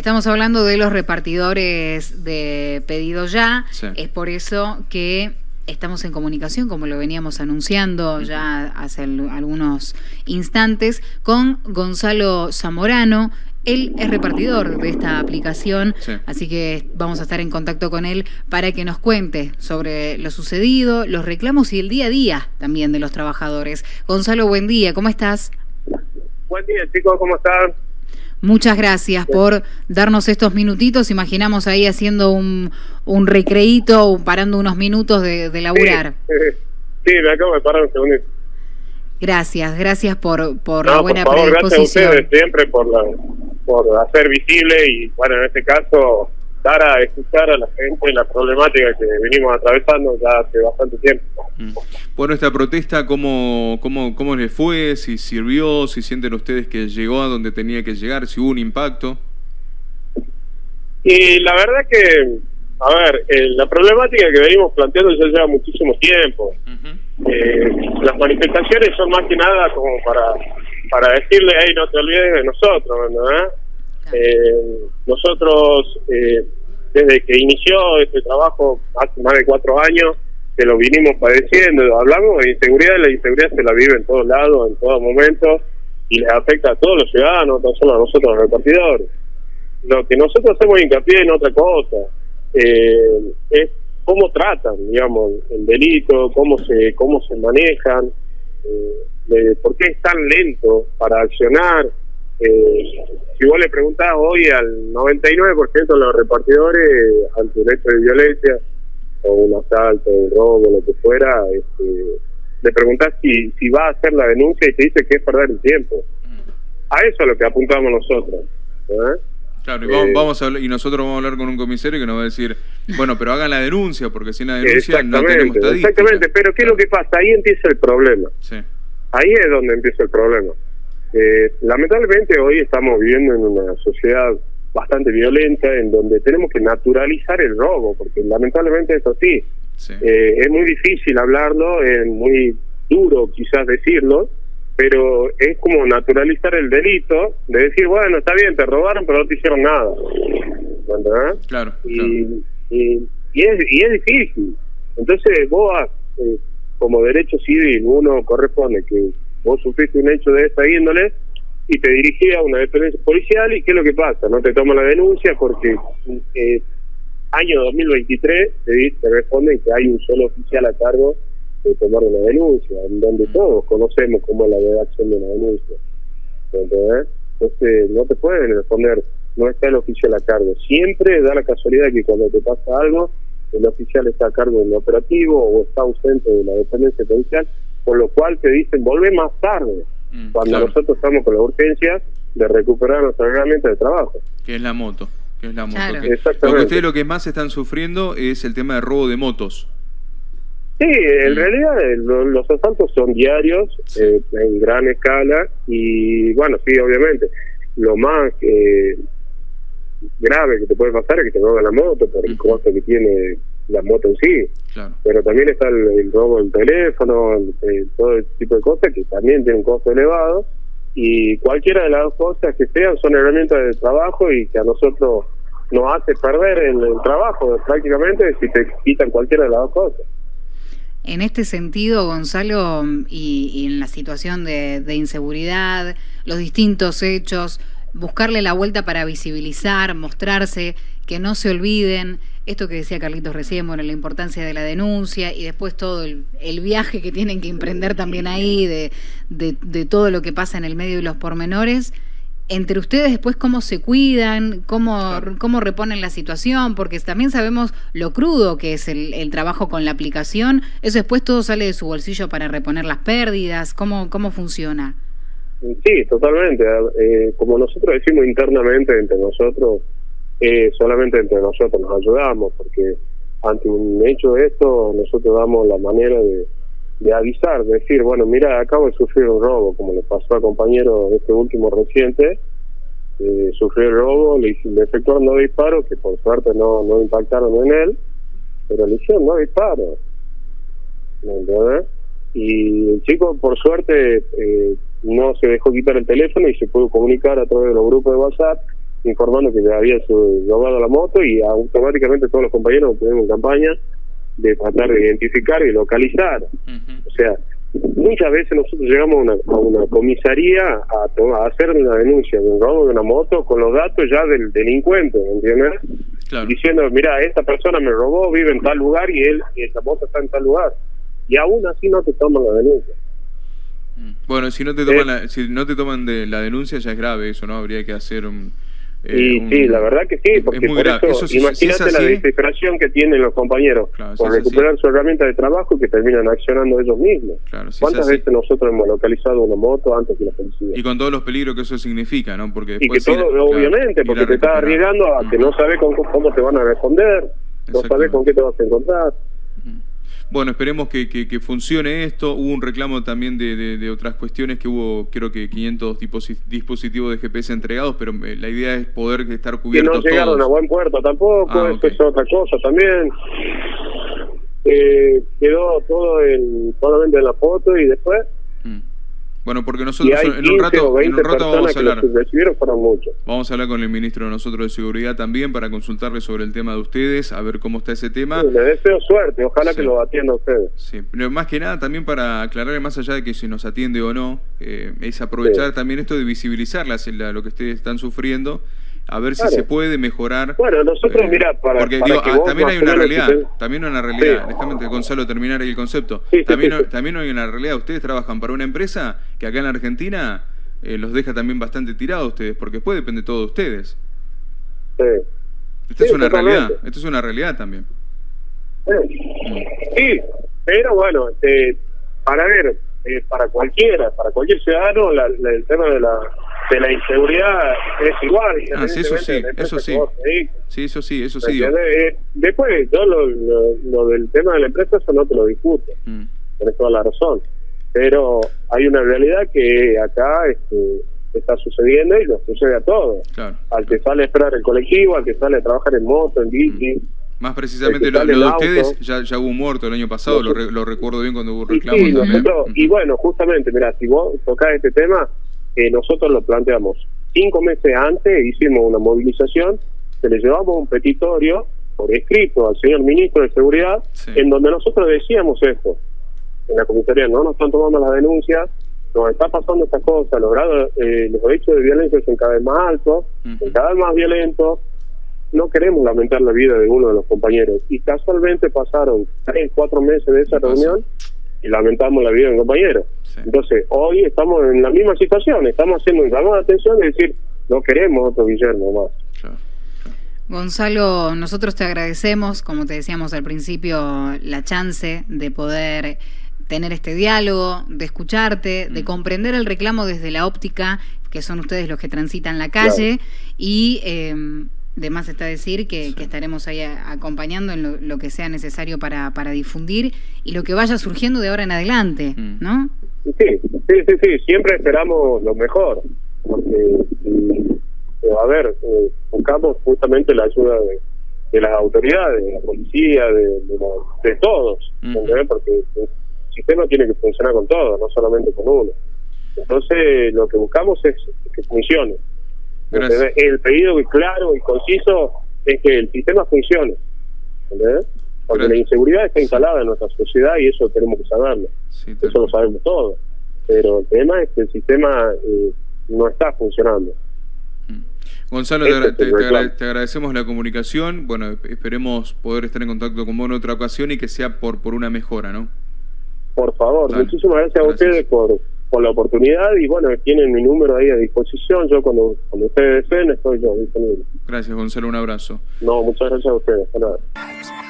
Estamos hablando de los repartidores de pedido ya. Es por eso que estamos en comunicación, como lo veníamos anunciando ya hace algunos instantes, con Gonzalo Zamorano. Él es repartidor de esta aplicación, así que vamos a estar en contacto con él para que nos cuente sobre lo sucedido, los reclamos y el día a día también de los trabajadores. Gonzalo, buen día, ¿cómo estás? Buen día, chicos, ¿cómo están? Muchas gracias por darnos estos minutitos. Imaginamos ahí haciendo un, un recreíto, parando unos minutos de, de laburar. Sí, me acabo de parar un segundo. Gracias, gracias por, por la buena por favor, Gracias a ustedes siempre por, la, por hacer visible y, bueno, en este caso, dar a escuchar a la gente la problemática que venimos atravesando ya hace bastante tiempo. Mm. Bueno, esta protesta, ¿cómo, cómo, ¿cómo les fue? ¿Si sirvió? ¿Si sienten ustedes que llegó a donde tenía que llegar? ¿Si hubo un impacto? Y la verdad que, a ver, eh, la problemática que venimos planteando ya lleva muchísimo tiempo. eh, las manifestaciones son más que nada como para para decirle, hey, no te olvides de nosotros, ¿verdad? Eh, nosotros, eh, desde que inició este trabajo hace más de cuatro años, que lo vinimos padeciendo, hablamos de inseguridad, la inseguridad se la vive en todos lados, en todo momento, y les afecta a todos los ciudadanos, no solo a nosotros los repartidores. Lo que nosotros hacemos hincapié en otra cosa, eh, es cómo tratan, digamos, el delito, cómo se, cómo se manejan, eh, por qué es tan lento para accionar, eh, si vos le preguntás hoy al 99% de los repartidores ante un hecho de violencia o un asalto, un robo, lo que fuera, este, le preguntás si, si va a hacer la denuncia y te dice que es perder el tiempo. A eso es lo que apuntamos nosotros. ¿eh? Claro, y, vamos, eh, y nosotros vamos a hablar con un comisario que nos va a decir, bueno, pero hagan la denuncia, porque sin la denuncia no tenemos estadística. Exactamente, pero ¿qué es lo que pasa? Ahí empieza el problema. Ahí es donde empieza el problema. Eh, lamentablemente hoy estamos viviendo en una sociedad bastante violenta en donde tenemos que naturalizar el robo, porque lamentablemente eso sí, eh, es muy difícil hablarlo, es muy duro quizás decirlo, pero es como naturalizar el delito de decir, bueno, está bien, te robaron, pero no te hicieron nada. Claro. Y, y, es, y es difícil. Entonces vos, eh, como derecho civil, uno corresponde que vos sufriste un hecho de esta índole y te dirigí a una dependencia policial y qué es lo que pasa, no te toma la denuncia porque eh, año 2023 te, te responden que hay un solo oficial a cargo de tomar una denuncia, en donde mm. todos conocemos cómo es la redacción de una denuncia. Entonces no te pueden responder, no está el oficial a cargo. Siempre da la casualidad que cuando te pasa algo, el oficial está a cargo del operativo o está ausente de la dependencia policial con lo cual te dicen, vuelve más tarde, mm, cuando nosotros estamos con la urgencia de recuperar nuestra herramienta de trabajo. Que es la moto. Que es la moto. Exactamente. Lo que ustedes lo que más están sufriendo es el tema de robo de motos. Sí, en mm. realidad eh, los asaltos son diarios, eh, en gran escala, y bueno, sí, obviamente, lo más eh, grave que te puede pasar es que te roben la moto por el costo que tiene la moto en sí. Pero también está el, robo del teléfono, todo ese tipo de cosas que también tiene un costo elevado. Y cualquiera de las dos cosas que sean son herramientas de trabajo y que a nosotros nos hace perder el, trabajo prácticamente si te quitan cualquiera de las dos cosas. En este sentido, Gonzalo, y, y en la situación de, de inseguridad, los distintos hechos, buscarle la vuelta para visibilizar, mostrarse, que no se olviden, esto que decía Carlitos recién, bueno, la importancia de la denuncia y después todo el, viaje que tienen que emprender también ahí, de, de, todo lo que pasa en el medio de los pormenores. Entre ustedes después cómo se cuidan, cómo, cómo reponen la situación, porque también sabemos lo crudo que es el, el, trabajo con la aplicación. Eso después todo sale de su bolsillo para reponer las pérdidas. ¿Cómo, cómo funciona? Sí, totalmente. Eh, como nosotros decimos internamente entre nosotros, eh, solamente entre nosotros nos ayudamos, porque ante un hecho de esto, nosotros damos la manera de, de avisar, de decir, bueno, mira, acabo de sufrir un robo, como le pasó al compañero este último reciente, eh, sufrió el robo, le, le efectuaron dos disparos, que por suerte no, no impactaron en él, pero le hicieron dos disparos. ¿Entendés? Y el chico, por suerte, eh, no se dejó quitar el teléfono y se pudo comunicar a través de los grupos de WhatsApp informando que le había robado la moto y automáticamente todos los compañeros tenemos campaña de tratar de identificar y localizar. O sea, muchas veces nosotros llegamos a una, a una comisaría a, hacer una denuncia de un robo de una moto con los datos ya del delincuente, ¿entiendes? Diciendo, mira, esta persona me robó, vive en tal lugar y él y esta moto está en tal lugar. Y aún así no te toman la denuncia. Mm. Bueno, si no te toman, eh. la, si no te toman de la denuncia ya es grave eso, ¿no? Habría que hacer un y sí, la verdad que sí, porque por eso, imagínate la desesperación que tienen los compañeros por recuperar su herramienta de trabajo y que terminan accionando ellos mismos. ¿Cuántas veces nosotros hemos localizado una moto antes que la policía? Y con todos los peligros que eso significa, ¿no? Porque y que todo, obviamente, porque te estás arriesgando a que no sabes cómo, cómo te van a responder, no sabes con qué te vas a encontrar. Bueno, esperemos que, que, funcione esto. Hubo un reclamo también de, de, otras cuestiones que hubo, creo que 500 dispositivos de GPS entregados, pero eh, la idea es poder estar cubiertos. Que no llegaron a buen puerto tampoco, ah, eso es otra cosa también. Eh, quedó todo en, solamente en la foto y después bueno, porque nosotros en un rato, en un rato vamos a hablar. Vamos a hablar con el ministro de nosotros de Seguridad también para consultarle sobre el tema de ustedes, a ver cómo está ese tema. le deseo suerte, ojalá que lo atienda ustedes. Sí, pero más que nada también para aclarar más allá de que si nos atiende o no, eh, es aprovechar también esto de visibilizar lo que ustedes están sufriendo a ver si se puede mejorar. Bueno, nosotros, eh, mira, para. Porque ah, también hay una realidad, también hay una realidad, déjame Gonzalo terminar ahí el concepto. también, también hay una realidad, ustedes trabajan para una empresa que acá en la Argentina eh, los deja también bastante tirados ustedes, porque después depende todo de ustedes. Sí. Esto es una realidad, esto es una realidad también. Sí, pero bueno, eh, para ver, eh, para cualquiera, para cualquier ciudadano, el tema de la de la inseguridad es igual. Ah, sí, eso sí, eso sí. Sí, eso sí, eso sí. Eh, después, yo lo, lo, del tema de la empresa, eso no te lo discuto. Mm. Tienes toda la razón. Pero hay una realidad que acá este, está sucediendo y lo sucede a todos. al que sale a esperar el colectivo, al que sale a trabajar en moto, en bici. Mm. Más precisamente lo, de ustedes, ya, ya hubo muerto el año pasado, lo, lo recuerdo bien cuando hubo reclamo también. y bueno, justamente, mira, si vos tocás este tema, eh, nosotros lo planteamos. Cinco meses antes hicimos una movilización, se le llevamos un petitorio por escrito al señor ministro de Seguridad, en donde nosotros decíamos esto. En la comisaría no nos están tomando las denuncias, nos está pasando esta cosa, los, eh, los hechos de violencia son cada vez más altos, cada vez más violentos, no queremos lamentar la vida de uno de los compañeros. Y casualmente pasaron tres, cuatro meses de esa reunión y lamentamos la vida de un compañero. Entonces, hoy estamos en la misma situación, estamos haciendo un llamado de atención y decir, no queremos otro Guillermo más. Gonzalo, nosotros te agradecemos, como te decíamos al principio, la chance de poder tener este diálogo, de escucharte, de mm. comprender el reclamo desde la óptica, que son ustedes los que transitan la calle, y eh, de más está decir que, estaremos ahí acompañando en lo, que sea necesario para, para, difundir y lo que vaya surgiendo de ahora en adelante, mm. ¿no? Sí, sí, sí, sí, siempre esperamos lo mejor, porque, eh, a ver, eh, buscamos justamente la ayuda de, las autoridades, de la policía, de, de, todos, porque el sistema tiene que funcionar con todos, no solamente con uno. Entonces, lo que buscamos es que funcione. El pedido claro y conciso es que el sistema funcione. Porque la inseguridad está instalada en nuestra sociedad y eso tenemos que saberlo. eso lo sabemos todos. Pero el tema es que el sistema eh, no está funcionando. Mm. Gonzalo, te, agradecemos la comunicación. Bueno, esperemos poder estar en contacto con vos en otra ocasión y que sea por, por una mejora, ¿no? Por favor, muchísimas gracias, a ustedes por, por la oportunidad y bueno, tienen mi número ahí a disposición. Yo cuando, cuando ustedes deseen estoy yo disponible. Gracias, Gonzalo. Un abrazo. No, muchas gracias a ustedes. Hasta